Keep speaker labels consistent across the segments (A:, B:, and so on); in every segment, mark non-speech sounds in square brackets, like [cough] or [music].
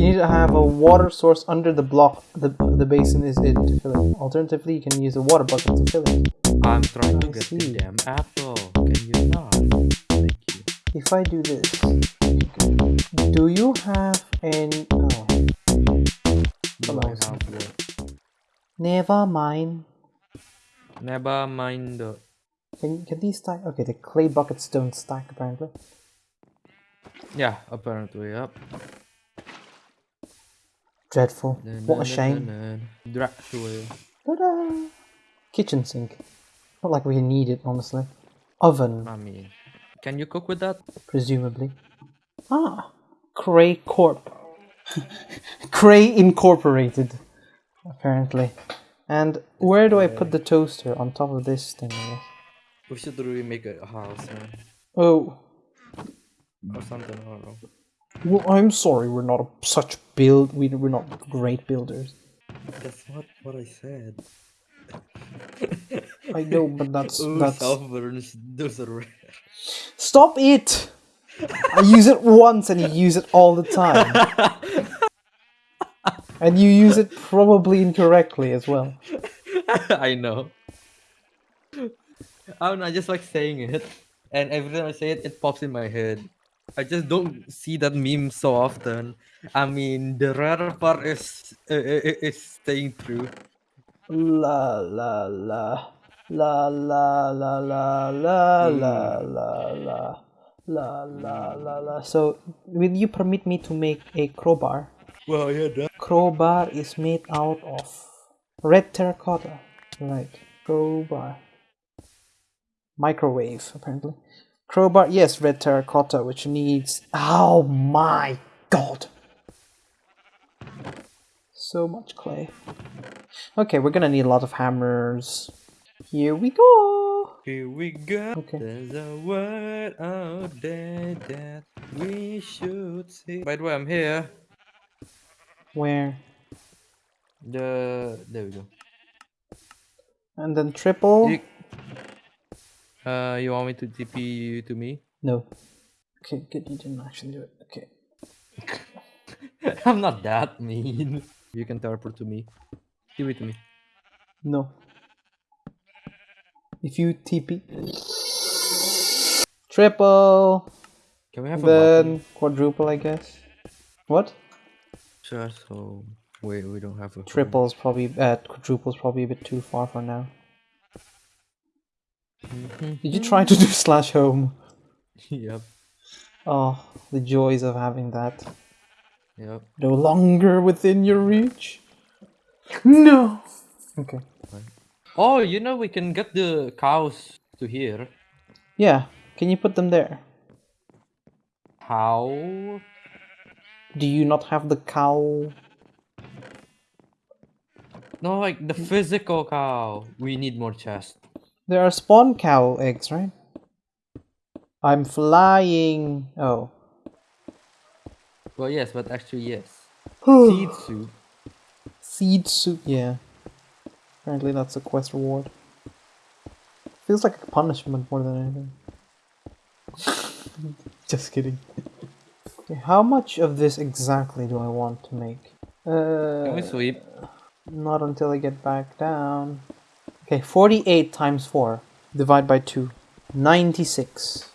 A: You need to have a water source under the block. The the basin is it to fill it. Alternatively, you can use a water bucket to fill it.
B: I'm trying to get
A: see.
B: the damn apple. Can you not? Thank you.
A: If I do this, do you have any? Oh,
B: Do
A: Come
B: have what?
A: never mind.
B: Never mind the.
A: Can can these stack? Okay, the clay buckets don't stack apparently.
B: Yeah, apparently, yep.
A: Dreadful. What a shame.
B: Dracula.
A: Ta-da! Kitchen sink. Not like we need it, honestly. Oven,
B: I mean, can you cook with that?
A: presumably. Ah, Cray Corp. [laughs] Cray Incorporated, apparently. And where do I put the toaster? On top of this thing, I guess.
B: We should really make a house, man.
A: Oh,
B: Or something, I don't know.
A: Well, I'm sorry, we're not a, such build. We, we're not great builders.
B: That's not what I said. [laughs]
A: I know, but that's
B: Ooh,
A: that's.
B: burns. Those are rare.
A: Stop it! I use it once and you use it all the time. [laughs] and you use it probably incorrectly as well. [laughs]
B: I know. Oh, I don't know, I just like saying it. And every time I say it, it pops in my head. I just don't see that meme so often. I mean, the rare part is uh, is staying true.
A: La la la. La la la la la la la la. La la la la. So, will you permit me to make a crowbar?
B: Well, yeah, that.
A: Crowbar is made out of red terracotta. Right. Crowbar. Microwave, apparently. Crowbar, yes, red terracotta, which needs. Oh my god! So much clay. Okay, we're gonna need a lot of hammers. Here we go!
B: Here we go.
A: Okay.
B: There's a word out there that we should see. By the way, I'm here.
A: Where?
B: The there we go.
A: And then triple?
B: You, uh, you want me to TP you to me?
A: No. Okay, good, you didn't actually do it. Okay. [laughs]
B: I'm not that mean. You can teleport to me. Give it to me.
A: No. If you TP. Triple!
B: Can we have a?
A: Then quadruple, I guess. What?
B: Just so wait, we don't have a.
A: Triple's probably, uh, quadruple's probably a bit too far for now. Mm-hmm. Did you try to do [laughs] slash home?
B: yep,
A: Oh, the joys of having that.
B: yep.
A: No longer within your reach. No! Okay.
B: Oh, you know we can get the cows to here.
A: Yeah, can you put them there?
B: How?
A: Do you not have the cow?
B: No, like the physical cow. We need more chest.
A: There are spawn cow eggs, right? I'm flying. Oh.
B: Well, yes, but actually yes. [sighs] Seed soup.
A: Seed soup, yeah. Apparently that's a quest reward. Feels like a punishment more than anything. [laughs] Just kidding. Okay, [laughs] how much of this exactly do I want to make?
B: Can we
A: Uh,
B: sweep?
A: not until I get back down. Okay, 48 times 4. Divide by 2. 96.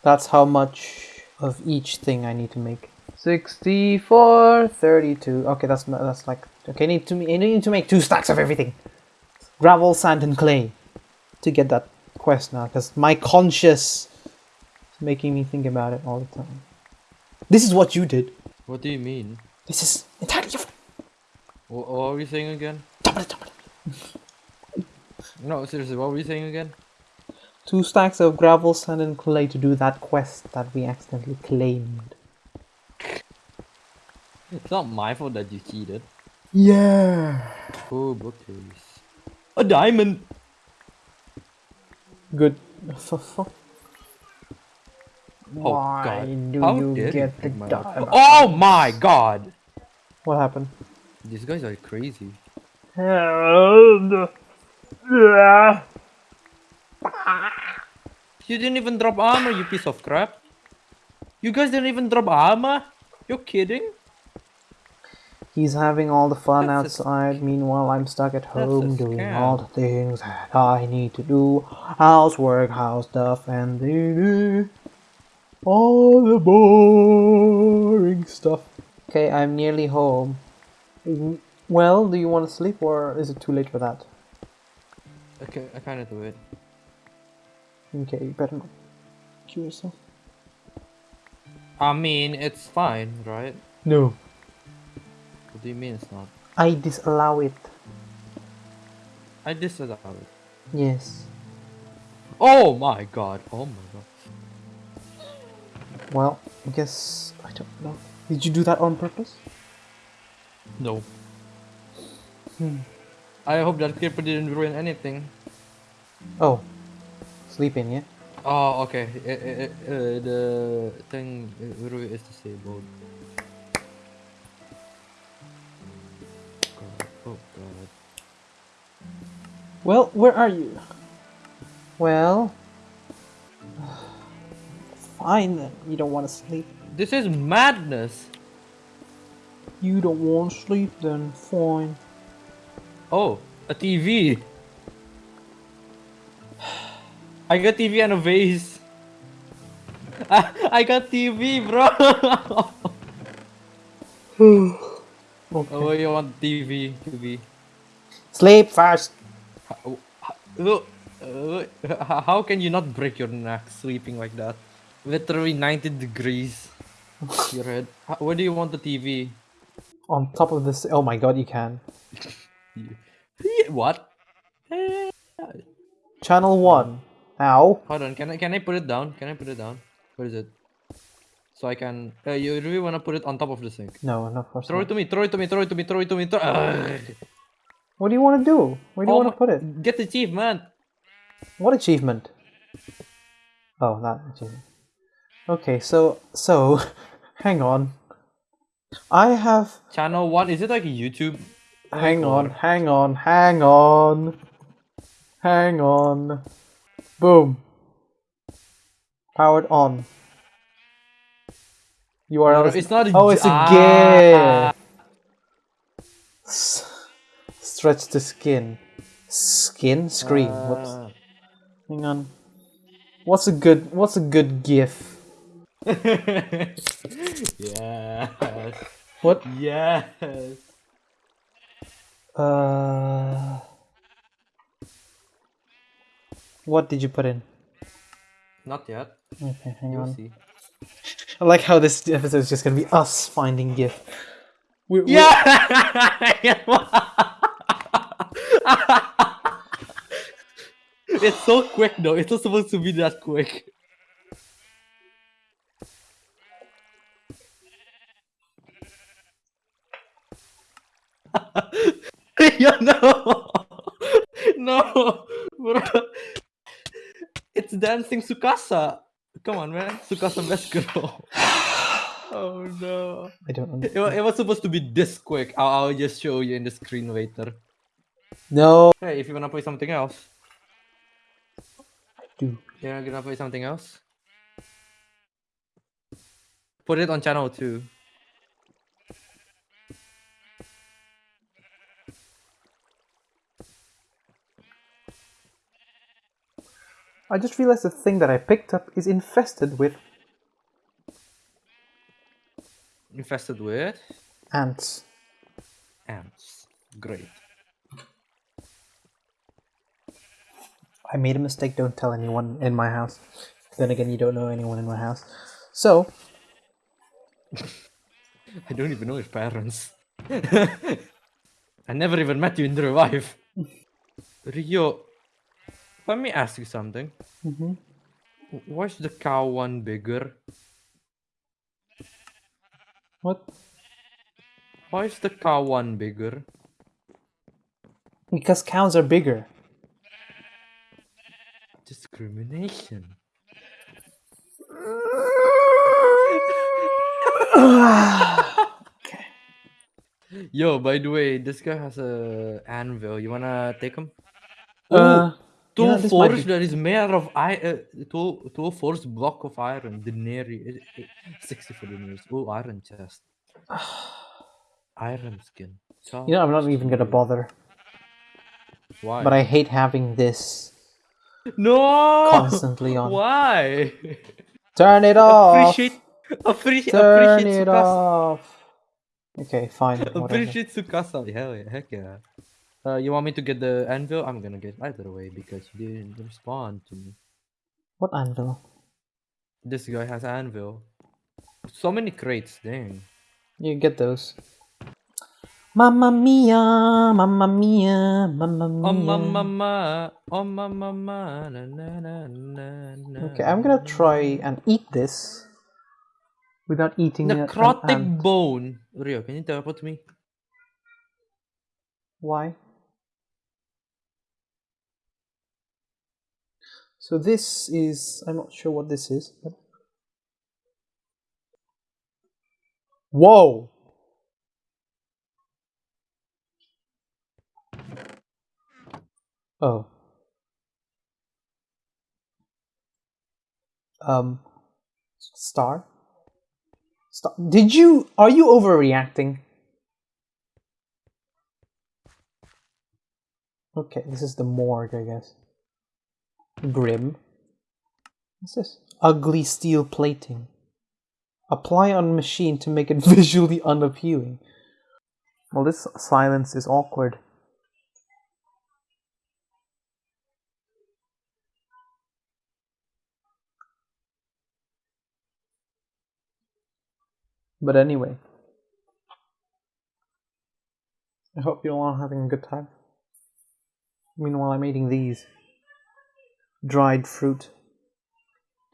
A: That's how much of each thing I need to make. 64, 32. Okay, that's that's like okay. I need to I need to make two stacks of everything. Gravel, sand, and clay to get that quest now, because my conscience is making me think about it all the time. This is what you did.
B: What do you mean?
A: This is entirely different.
B: What, what were you saying again? [laughs]
A: Double it, double it.
B: No, seriously, what were you saying again?
A: Two stacks of gravel, sand, and clay to do that quest that we accidentally claimed.
B: It's not my fault that you cheated.
A: Yeah.
B: Oh, bookcase. A diamond!
A: Good.
B: Oh,
A: Why
B: God.
A: do
B: How
A: you get the diamond?
B: Oh my god!
A: What happened?
B: These guys are crazy. You didn't even drop armor, you piece of crap. You guys didn't even drop armor? You're kidding?
A: He's having all the fun
B: That's
A: outside. Meanwhile, I'm stuck at home doing all the things that I need to do. Housework, house stuff, and the all the boring stuff. Okay, I'm nearly home. Mm, well, do you want to sleep or is it too late for that?
B: Okay, I kind of do it.
A: Okay, you better not kill yourself.
B: I mean, it's fine, right?
A: No.
B: What do you mean it's not?
A: I disallow it.
B: I disallow it.
A: Yes.
B: Oh my god! Oh my god!
A: Well, I guess I don't know. Did you do that on purpose?
B: No.
A: Hmm.
B: I hope that creeper didn't ruin anything.
A: Oh, sleeping, yeah.
B: Oh, okay. Uh, uh, uh, the thing Rui is disabled. Oh god.
A: Well, where are you? Well, fine then. You don't want to sleep.
B: This is madness.
A: You don't want to sleep then. Fine.
B: Oh, a TV. I got TV and a vase. I, [laughs] I got TV, bro. [sighs]
A: Okay.
B: oh, you want TV? TV.
A: Sleep fast.
B: How, how, uh, how can you not break your neck sleeping like that? Literally 90 degrees. Your head. Where do you want the TV?
A: On top of this. Oh my god, you can. [laughs]
B: What?
A: Channel 1. Ow.
B: Hold on. Can I can I put it down? Can I put it down? Where is it? So I can. Uh, you really wanna put it on top of the sink?
A: No, no, of course
B: Throw it to me. Throw it to me. Throw it to me. Throw it to me. Throw.
A: What do you want to do? Where do you
B: Oh
A: want to put it?
B: Get the achievement.
A: What achievement? Oh, that achievement. Okay, so so [laughs] hang on. I have
B: Channel one. Is it like YouTube?
A: Hang on, hang on, hang on. Hang on. Boom. Powered on. URL is-
B: It's not. a
A: Oh, it's a
B: ah.
A: S- Stretch the skin. Skin? Screen. Whoops.
B: Ah.
A: Hang on. What's a good what's a good GIF? [laughs]
B: yes.
A: What?
B: Yes.
A: Uh What did you put in?
B: Not yet.
A: Okay, hang
B: You'll
A: on.
B: see.
A: I like how this episode is just gonna be us finding GIF. We, we-
B: Yeah. [laughs] it's so quick though. It's not supposed to be that quick. [laughs] [laughs] yeah, no, [laughs] no, bro. It's dancing Tsukasa. Come on, man. Tsukasa best girl. oh no.
A: I don't
B: It,
A: know.
B: it was supposed to be this quick. I'll, I'll just show you in the screen later.
A: No
B: Hey, if you wanna play something else,
A: do.
B: you're gonna play something else. Put it on channel two.
A: I just realized the thing that I picked up is infested with
B: Infested with
A: ants.
B: ants. Great.
A: I made a mistake, don't tell anyone in my house. Then again, you don't know anyone in my house. So, [laughs]
B: I don't even know his parents. [laughs] I never even met you in real life. [laughs] Rio, let me ask you something.
A: mhm.
B: Why is the cow one bigger?
A: what?
B: Why is the cow one bigger?
A: Because cows are bigger.
B: Discrimination. [laughs] Yo, by the way, this guy has a anvil. You wanna take him?
A: Uh,
B: Two
A: this might
B: force that is made of I uh, two two force block of iron. Denary. eh, eh, Sixty for. Oh, iron chest. [sighs] Iron skin.
A: You know, I'm not even gonna bother.
B: Why?
A: But I hate having this
B: no
A: constantly on.
B: Why?
A: Turn it off.
B: Appreciate appreciate
A: Turn
B: appreciate
A: it
B: Tsukasa.
A: off. Okay, fine. [laughs] Whatever.
B: Appreciate Tsukasa. Hell yeah, heck yeah. Uh, you want me to get the anvil? I'm gonna get either way because you didn't respond to me.
A: What anvil?
B: This guy has anvil. So many crates, dang.
A: You get those. Mamma mia, mamma mia, mamma mia.
B: Oh mama, oh mama, na na na na na.
A: Okay, I'm gonna try and eat this without eating an
B: Necrotic
A: ant.
B: bone. Rio, can you teleport me?
A: Why? So this is I'm not sure what this is. Whoa! Oh. Um star? Star Did you are you overreacting? Okay, this is the morgue, I guess. Grim. What's this? Ugly steel plating. Apply on machine to make it [laughs] visually unappealing. Well, this silence is awkward. But anyway. I hope you're all having a good time. Meanwhile, I'm eating these. Dried fruit.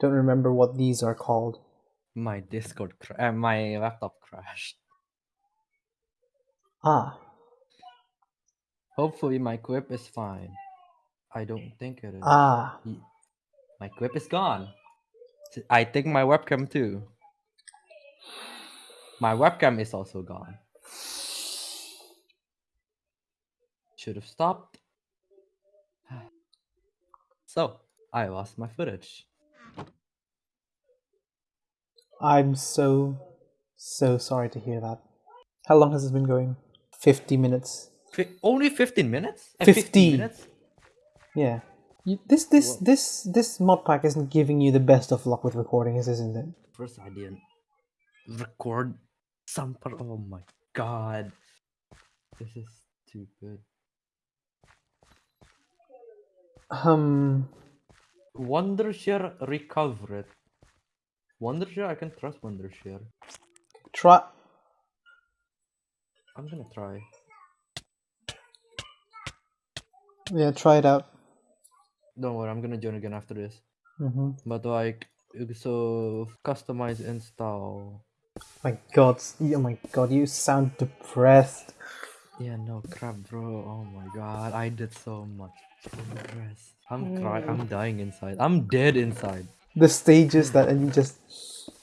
A: Don't remember what these are called.
B: My Discord, cra- uh, my laptop crashed.
A: Ah,
B: Hopefully my quip is fine. I don't think it is.
A: ah.
B: My quip is gone. I think my webcam too. My webcam is also gone. Should have stopped. So, I lost my footage.
A: I'm so, so sorry to hear that. How long has this been going? 50 minutes.
B: Fi- only 15 minutes? Uh,
A: 50.
B: minutes?
A: Yeah. You, this, this,
B: Whoa.
A: this, this mod pack isn't giving you the best of luck with recordings, isn't it?
B: First, I didn't record some part. Oh my god. This is stupid.
A: Um,
B: Wondershare recovered. Wondershare? I can trust Wondershare.
A: try.
B: I'm gonna try.
A: Yeah, try it out.
B: Don't worry, I'm gonna join again after this.
A: hmm
B: But like, so customize install.
A: My God, oh my God, you sound depressed.
B: Yeah, no crap, bro. Oh my god, I did so much. I'm mm. crying. I'm dying inside. I'm dead inside.
A: The stages that and you just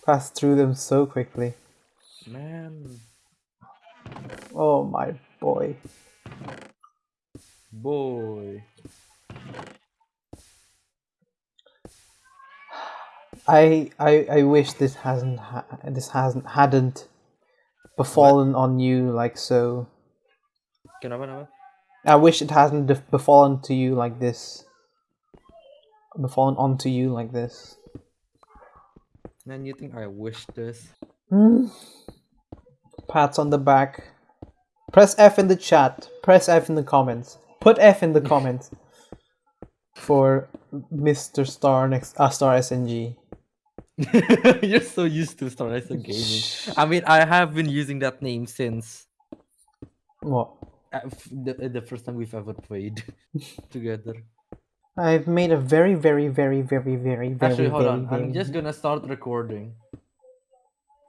A: pass through them so quickly.
B: Man,
A: Oh my boy.
B: boy.
A: I I I wish this hasn't ha- this hasn't hadn't befallen on you like so.
B: Kenapa, kenapa?
A: I wish it hasn't befallen to you like this. Befallen onto you like this.
B: Man, you think I wish this?
A: Mm. Pats on the back. Press F in the chat. Press F in the comments. Put F in the [laughs] comments for Mr. Star next uh, Star SNG. [laughs]
B: You're so used to Star gaming. I mean, I have been using that name since
A: What?
B: The, the first time we've ever played [laughs] together.
A: I've made a very, very, very, very, very, very,
B: Actually, hold
A: very,
B: on.
A: very.
B: I'm just gonna start recording.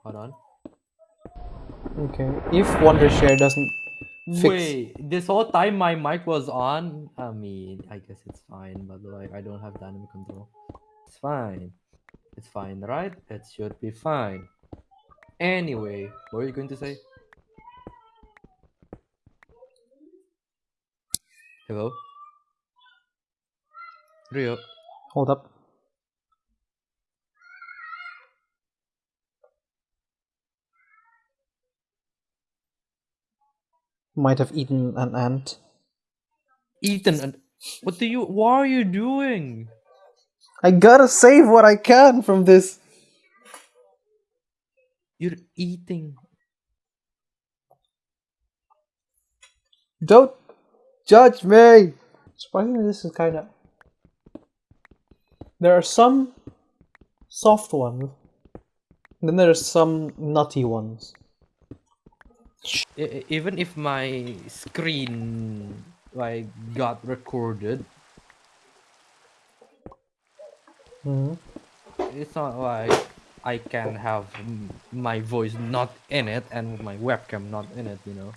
B: Hold on.
A: Okay. If Wondershare doesn't fix,
B: Wait, this whole time my mic was on. I mean, I guess it's fine, but like I don't have dynamic control. It's fine. It's fine, right? It should be fine. Anyway, what were you going to say? Hello? Rio?
A: hold up. Might have eaten an ant.
B: Ethan, an what do you? What are you doing?
A: I gotta save what I can from this.
B: You're eating.
A: Don't judge me. Surprisingly, this is kind of. There are some soft ones. Then there's some nutty ones.
B: Even if my screen like got recorded,
A: Mhm.
B: it's not like I can have my voice not in it and my webcam not in it, you know.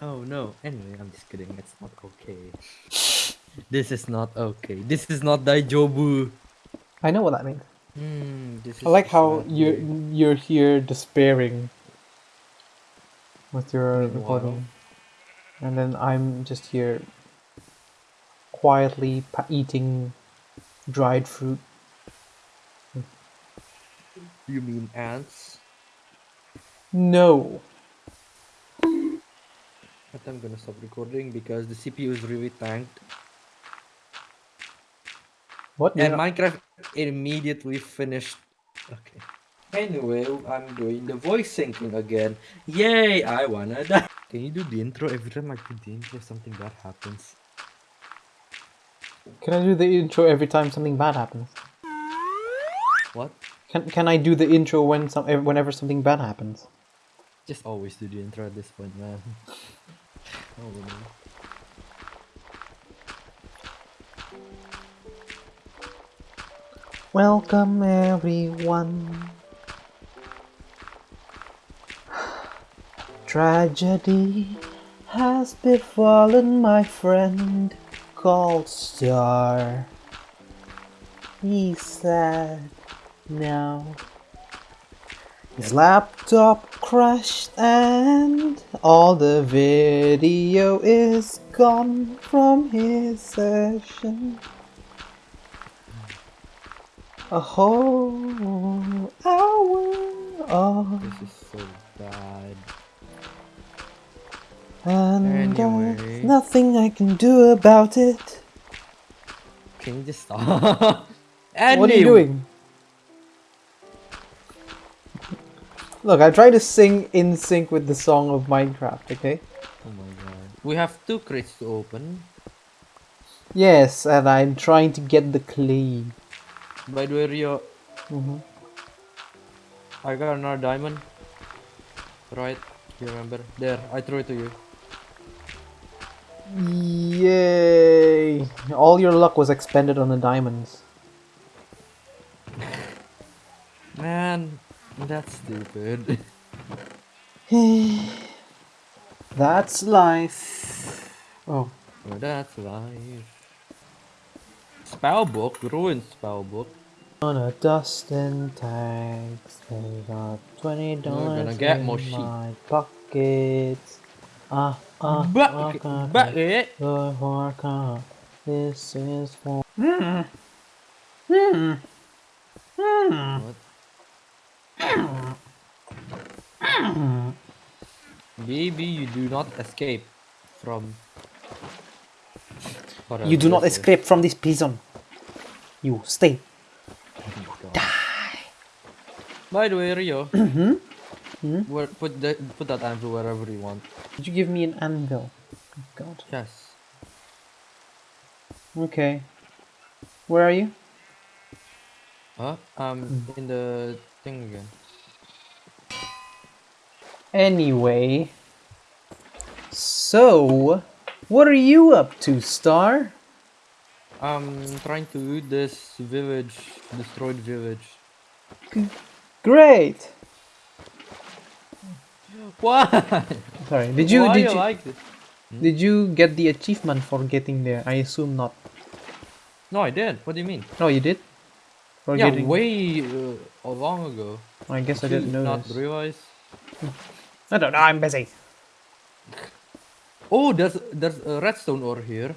B: Oh no. Anyway, I'm just kidding. It's not okay. This is not okay. This is not Daijobu.
A: I know what that means.
B: Hmm, this is
A: I like how you're you're here despairing with your recording, and then I'm just here quietly eating dried fruit.
B: You mean ants?
A: No,
B: But I'm gonna stop recording because the CPU is really tanked.
A: what?
B: And Minecraft immediately finished. Okay. Anyway, I'm doing the voice syncing again. Yay! I wanna die. Can you do the intro every time I do the intro? Something bad happens.
A: Can I do the intro every time something bad happens?
B: What?
A: Can Can I do the intro when some whenever something bad happens?
B: Just always do the intro at this point, man. [laughs]
A: Welcome everyone. Tragedy has befallen my friend called Star. He's sad now. His laptop crashed and all the video is gone from his session. A whole hour of
B: This is so bad.
A: and
B: Anyway.
A: there's nothing I can do about it.
B: Can you just stop? [laughs]
A: What are you doing? Look, I try to sing in sync with the song of Minecraft, okay?
B: Oh my god. We have two crates to open.
A: Yes, and I'm trying to get the clay.
B: By the way, Rio,
A: Mhm.
B: I got another diamond. Right? You remember? There, I threw it to you.
A: Yay! All your luck was expended on the diamonds.
B: That's stupid. [sighs]
A: That's life. Oh,
B: that's life. Spellbook, ruined spellbook.
A: on a Dustin tags, they got twenty dollars
B: gonna get
A: in
B: more sheep.
A: my pockets. Ah ah,
B: Bucket,
A: ah,
B: bucket.
A: The Horka, this is for. Hmm. Hmm. Hmm.
B: What? Baby, you do not escape from.
A: You do not
B: whatever this is.
A: escape from this prison. You stay.
B: Die. By the way, Rio.
A: Mm-hmm.
B: Where, put that put that anvil wherever you want.
A: Did you give me an anvil? Oh, God.
B: Yes.
A: Okay. Where are you?
B: Huh? Um, in the thing again.
A: Anyway. So, what are you up to, Star?
B: I'm trying to loot this village, destroyed village.
A: Great.
B: What?
A: Sorry. Did you
B: Why
A: did
B: you
A: you,
B: like this?
A: did you get the achievement for getting there? I assume not.
B: No, I did. What do you mean?
A: No, you did. For
B: yeah,
A: getting.
B: way uh, long ago.
A: I guess I
B: Did
A: didn't
B: you
A: know
B: Not realize.
A: I don't know. I'm busy.
B: Oh, there's there's a redstone ore here.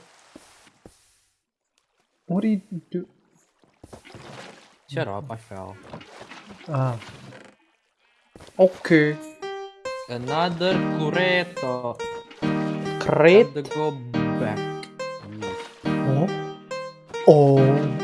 A: What do you do?
B: Shut up! I fell.
A: Ah. Okay.
B: Another cureto.
A: Crit.
B: Time to go back.
A: Oh. Oh.